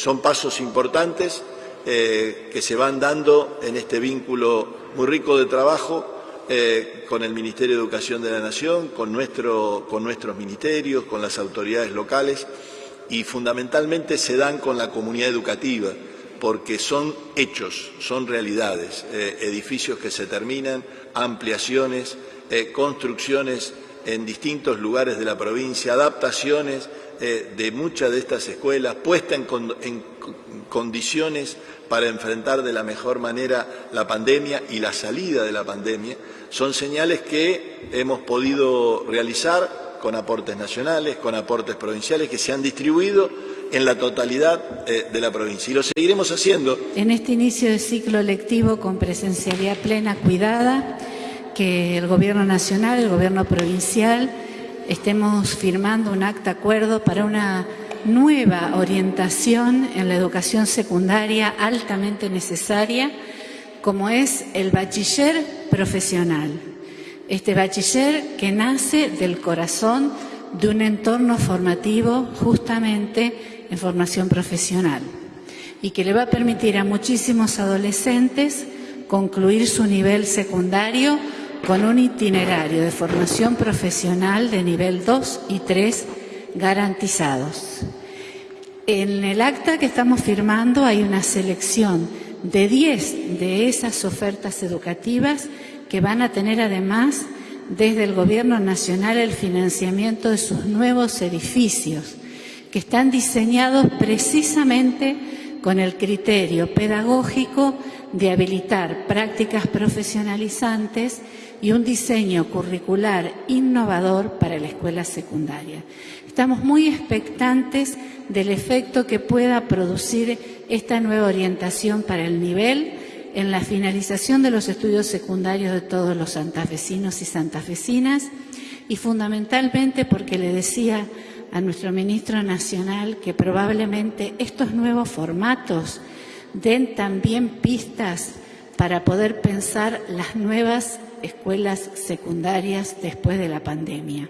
Son pasos importantes eh, que se van dando en este vínculo muy rico de trabajo eh, con el Ministerio de Educación de la Nación, con, nuestro, con nuestros ministerios, con las autoridades locales y fundamentalmente se dan con la comunidad educativa porque son hechos, son realidades, eh, edificios que se terminan, ampliaciones, construcciones en distintos lugares de la provincia, adaptaciones de muchas de estas escuelas, puesta en, en condiciones para enfrentar de la mejor manera la pandemia y la salida de la pandemia, son señales que hemos podido realizar con aportes nacionales, con aportes provinciales que se han distribuido en la totalidad eh, de la provincia. Y lo seguiremos haciendo. En este inicio de ciclo lectivo con presencialidad plena cuidada, que el Gobierno Nacional, el Gobierno Provincial, estemos firmando un acta acuerdo para una nueva orientación en la educación secundaria altamente necesaria, como es el bachiller profesional. Este bachiller que nace del corazón de un entorno formativo justamente en formación profesional y que le va a permitir a muchísimos adolescentes concluir su nivel secundario con un itinerario de formación profesional de nivel 2 y 3 garantizados. En el acta que estamos firmando hay una selección de 10 de esas ofertas educativas que van a tener además desde el Gobierno Nacional el financiamiento de sus nuevos edificios, que están diseñados precisamente con el criterio pedagógico de habilitar prácticas profesionalizantes y un diseño curricular innovador para la escuela secundaria. Estamos muy expectantes del efecto que pueda producir esta nueva orientación para el nivel en la finalización de los estudios secundarios de todos los santafesinos y santafesinas y fundamentalmente porque le decía a nuestro ministro nacional que probablemente estos nuevos formatos den también pistas para poder pensar las nuevas escuelas secundarias después de la pandemia.